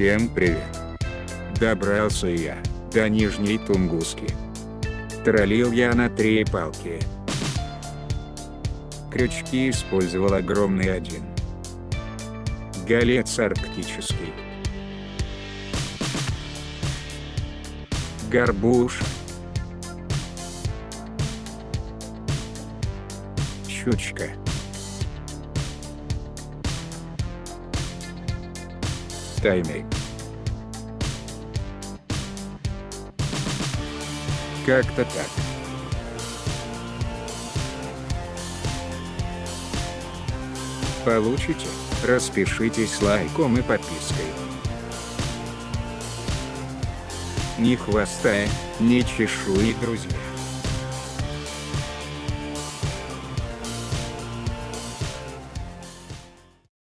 Всем привет! Добрался я до Нижней Тунгуски. Троллил я на три палки. Крючки использовал огромный один. Голец арктический. Горбуш. Щучка. Тайный. Как-то так. Получите? Распишитесь лайком и подпиской. Ни хвоста, ни чешуи, друзья.